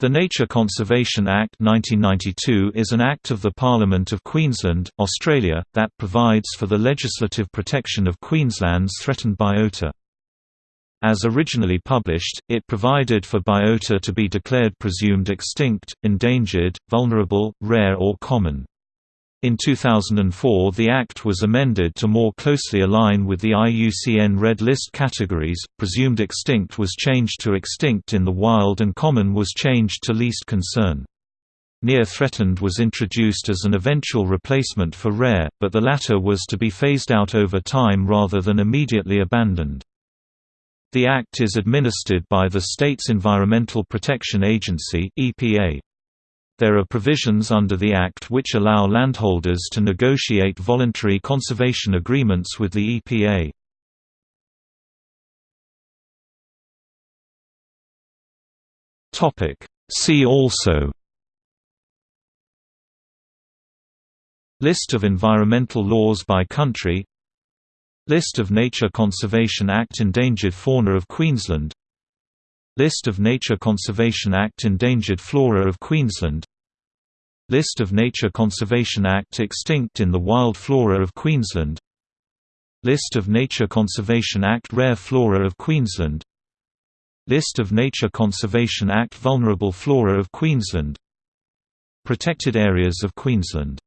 The Nature Conservation Act 1992 is an act of the Parliament of Queensland, Australia, that provides for the legislative protection of Queensland's threatened biota. As originally published, it provided for biota to be declared presumed extinct, endangered, vulnerable, rare or common. In 2004 the Act was amended to more closely align with the IUCN Red List categories, presumed extinct was changed to extinct in the wild and common was changed to least concern. Near threatened was introduced as an eventual replacement for rare, but the latter was to be phased out over time rather than immediately abandoned. The Act is administered by the state's Environmental Protection Agency EPA. There are provisions under the Act which allow landholders to negotiate voluntary conservation agreements with the EPA. See also. List of environmental laws by country. List of Nature Conservation Act Endangered Fauna of Queensland. List of Nature Conservation Act Endangered Flora of Queensland List of Nature Conservation Act Extinct in the Wild Flora of Queensland. List of Nature Conservation Act Rare Flora of Queensland. List of Nature Conservation Act Vulnerable Flora of Queensland. Protected Areas of Queensland